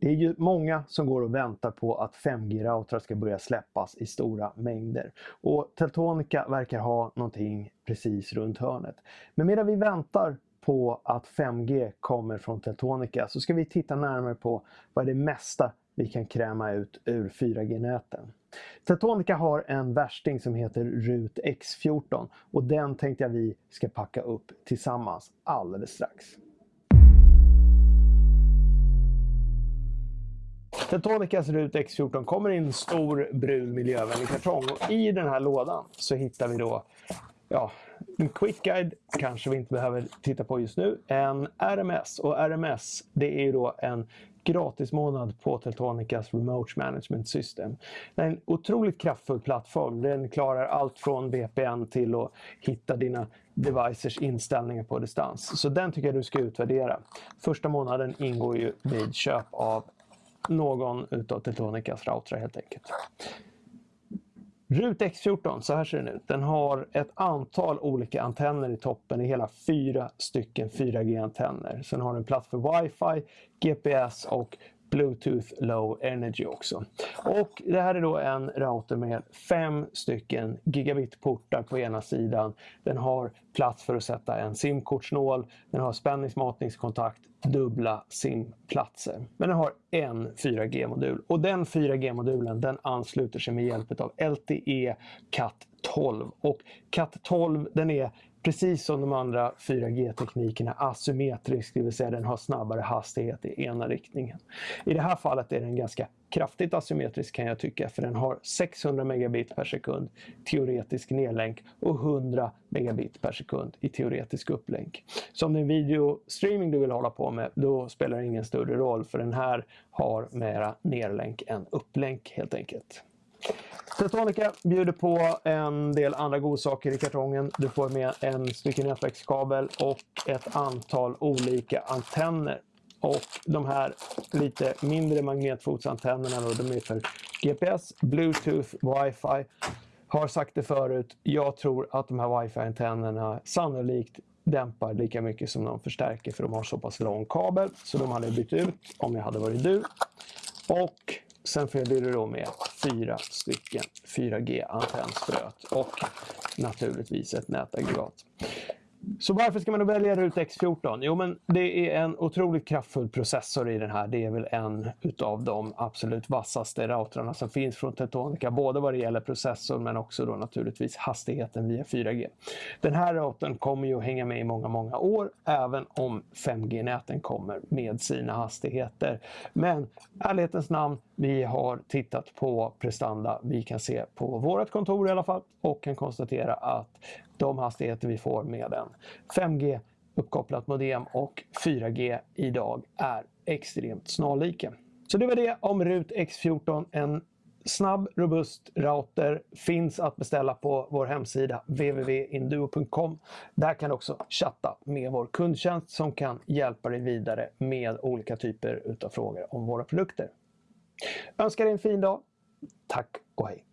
Det är ju många som går och väntar på att 5G-routrar ska börja släppas i stora mängder. Och Teltonica verkar ha någonting precis runt hörnet. Men medan vi väntar på att 5G kommer från Teltonica så ska vi titta närmare på vad det mesta vi kan kräma ut ur 4G-näten. Teltonica har en värsting som heter RUT X14 och den tänkte jag vi ska packa upp tillsammans alldeles strax. Teltonicas RUT X14 kommer i en stor brun miljövänlig kartong och i den här lådan så hittar vi då ja, en quick guide kanske vi inte behöver titta på just nu. En RMS och RMS det är ju då en gratismånad på Teltonicas Remote Management System. Det är en otroligt kraftfull plattform. Den klarar allt från VPN till att hitta dina devices inställningar på distans. Så den tycker jag du ska utvärdera. Första månaden ingår ju vid köp av någon utav Teltonicas routrar helt enkelt. RUT X14, så här ser den ut. Den har ett antal olika antenner i toppen. Det är hela fyra stycken 4G-antenner. Sen har den plats för Wi-Fi, GPS och Bluetooth Low Energy också. Och det här är då en router med fem stycken gigabit-portar på ena sidan. Den har plats för att sätta en SIM-kortsnål, den har spänningsmatningskontakt, dubbla SIM-platser. Men den har en 4G-modul och den 4G-modulen den ansluter sig med hjälp av LTE Cat 12 och Cat 12 den är precis som de andra 4G-teknikerna asymmetrisk, det vill säga den har snabbare hastighet i ena riktningen. I det här fallet är den ganska kraftigt asymmetrisk kan jag tycka, för den har 600 megabit per sekund teoretisk nedlänk och 100 megabit per sekund i teoretisk upplänk. Så om det är videostreaming du vill hålla på med, då spelar det ingen större roll, för den här har mera nedlänk än upplänk helt enkelt. Teltonica bjuder på en del andra godsaker i kartongen. Du får med en stycken nätverkskabel och ett antal olika antenner. Och de här lite mindre magnetfotsantennerna då, de är för GPS, Bluetooth, Wi-Fi. Har sagt det förut, jag tror att de här Wi-Fi-antennerna sannolikt dämpar lika mycket som de förstärker för de har så pass lång kabel. Så de hade jag bytt ut om jag hade varit du. Och Sen följer det då med fyra stycken 4G-antennspröt och naturligtvis ett nätaggregat. Så varför ska man då välja RUT X14? Jo, men det är en otroligt kraftfull processor i den här. Det är väl en utav de absolut vassaste routrarna som finns från Tetonica, både vad det gäller processorn men också då naturligtvis hastigheten via 4G. Den här routern kommer ju att hänga med i många, många år, även om 5G-näten kommer med sina hastigheter. Men ärlighetens namn, vi har tittat på prestanda vi kan se på vårt kontor i alla fall och kan konstatera att de hastigheter vi får med en 5G uppkopplat modem och 4G idag är extremt snarlika. Så det var det om RUT X14, en snabb, robust router finns att beställa på vår hemsida www.induo.com. Där kan du också chatta med vår kundtjänst som kan hjälpa dig vidare med olika typer av frågor om våra produkter. Önskar dig en fin dag. Tack och hej!